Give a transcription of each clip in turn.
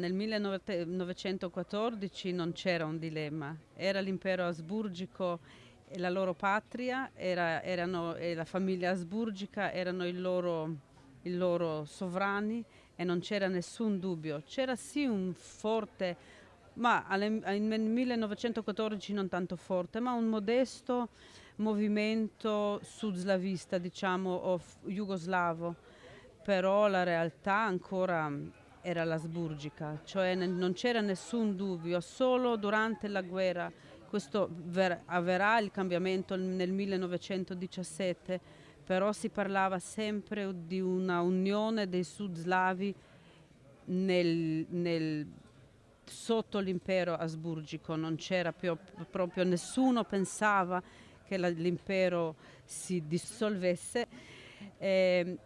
Nel 1914 non c'era un dilemma, era l'impero asburgico e la loro patria, era, erano, e la famiglia asburgica erano i loro, i loro sovrani e non c'era nessun dubbio. C'era sì un forte, ma nel 1914 non tanto forte, ma un modesto movimento sud-slavista, diciamo, o jugoslavo, però la realtà ancora era l'asburgica, cioè non c'era nessun dubbio, solo durante la guerra, questo avverrà il cambiamento nel 1917, però si parlava sempre di una unione dei sud-slavi nel, nel, sotto l'impero asburgico, non c'era proprio nessuno pensava che l'impero si dissolvesse. E,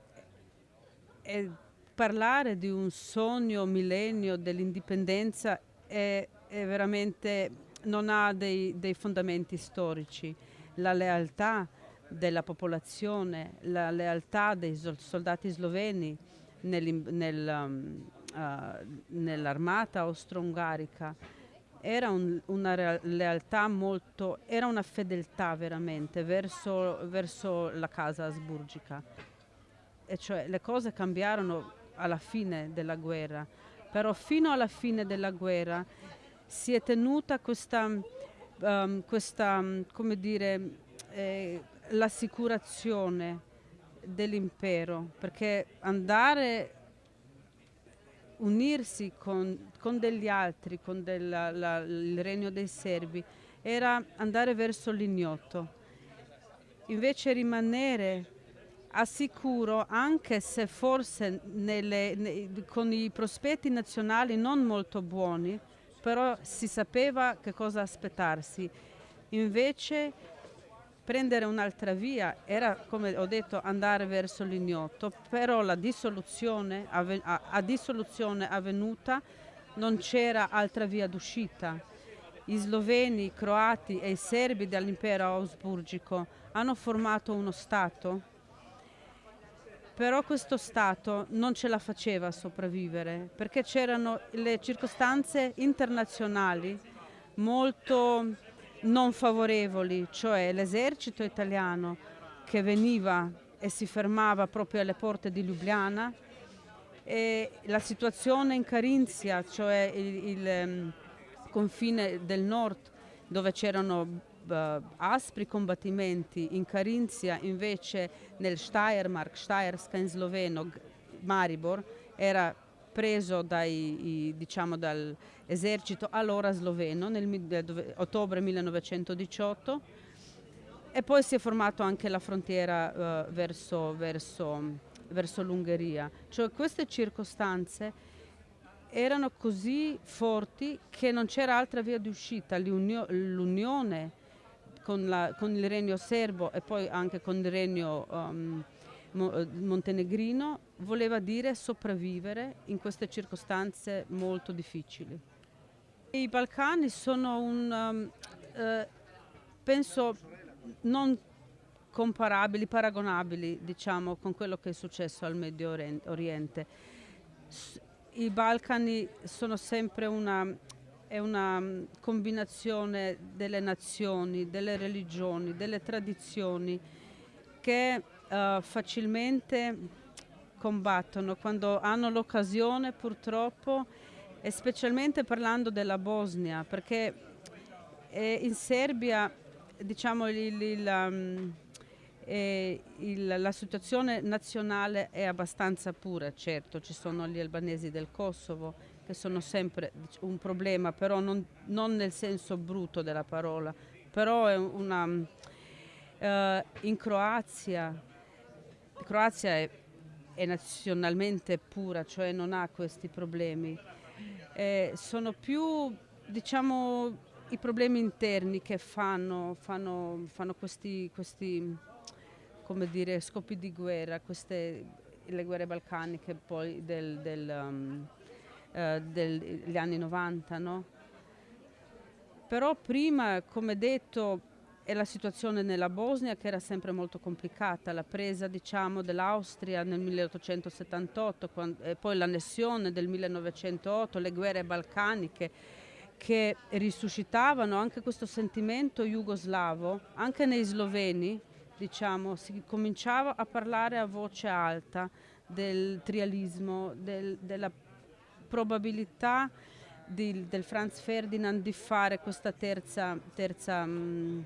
e parlare di un sogno millennio dell'indipendenza è, è, veramente non ha dei, dei, fondamenti storici. La lealtà della popolazione, la lealtà dei soldati sloveni nel, nel, um, uh, nell'armata austro-ungarica era un, una lealtà molto, era una fedeltà veramente verso, verso la casa asburgica. E cioè le cose cambiarono alla fine della guerra, però fino alla fine della guerra si è tenuta questa, um, questa come dire, eh, l'assicurazione dell'impero, perché andare unirsi con, con, degli altri, con della, la, il regno dei serbi, era andare verso l'ignoto. Invece rimanere assicuro, anche se forse nelle, ne, con i prospetti nazionali non molto buoni, però si sapeva che cosa aspettarsi. Invece prendere un'altra via era, come ho detto, andare verso l'ignoto, però la dissoluzione, a, a dissoluzione avvenuta non c'era altra via d'uscita. I sloveni, i croati e i serbi dell'impero ausburgico hanno formato uno Stato però questo Stato non ce la faceva sopravvivere perché c'erano le circostanze internazionali molto non favorevoli, cioè l'esercito italiano che veniva e si fermava proprio alle porte di Ljubljana e la situazione in Carinzia, cioè il, il um, confine del nord dove c'erano aspri combattimenti in Carinzia, invece nel Steiermark, Steierska in sloveno, Maribor, era preso dai, diciamo, dall'esercito allora sloveno nel ottobre 1918 e poi si è formato anche la frontiera uh, verso, verso, verso l'Ungheria. Cioè queste circostanze erano così forti che non c'era altra via di uscita, l'unione con, la, con, il regno serbo e poi anche con il regno um, montenegrino voleva dire sopravvivere in queste circostanze molto difficili. I Balcani sono un, um, eh, penso, non comparabili, paragonabili diciamo, con quello che è successo al Medio Oriente. I Balcani sono sempre una è una mm, combinazione delle nazioni, delle religioni, delle tradizioni che uh, facilmente combattono. Quando hanno l'occasione purtroppo e specialmente parlando della Bosnia perché eh, in Serbia diciamo il, il, um, eh, il, la situazione nazionale è abbastanza pura, certo ci sono gli albanesi del Kosovo che sono sempre un problema, però non, non nel senso brutto della parola, però è una, uh, in Croazia, Croazia è, è, nazionalmente pura, cioè non ha questi problemi, eh, sono più diciamo i problemi interni che fanno, fanno, fanno questi, questi dire, scopi di guerra, queste, le guerre balcaniche poi del, del um, eh, degli anni 90, no? Però prima, come detto, e la situazione nella Bosnia che era sempre molto complicata, la presa diciamo, dell'Austria nel 1878 quando, e poi l'annessione del 1908, le guerre balcaniche che risuscitavano anche questo sentimento jugoslavo, anche nei sloveni diciamo, si cominciava a parlare a voce alta del trialismo, del, della probabilità di, del Franz Ferdinand di fare questa terza, terza mh,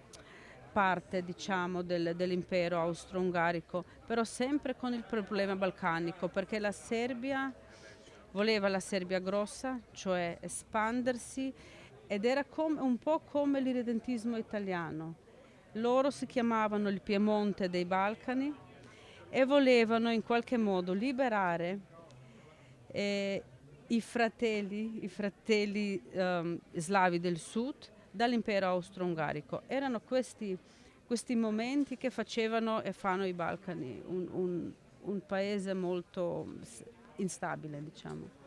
parte diciamo, del, dell'impero austro-ungarico, però sempre con il problema balcanico, perché la Serbia voleva la Serbia grossa, cioè espandersi, ed era un po' come l'irredentismo italiano. Loro si chiamavano il Piemonte dei Balcani e volevano in qualche modo liberare eh, i fratelli, i fratelli um, slavi del sud dall'impero austro-ungarico. Erano questi, questi, momenti che facevano e fanno i Balcani un, un, un paese molto instabile, diciamo.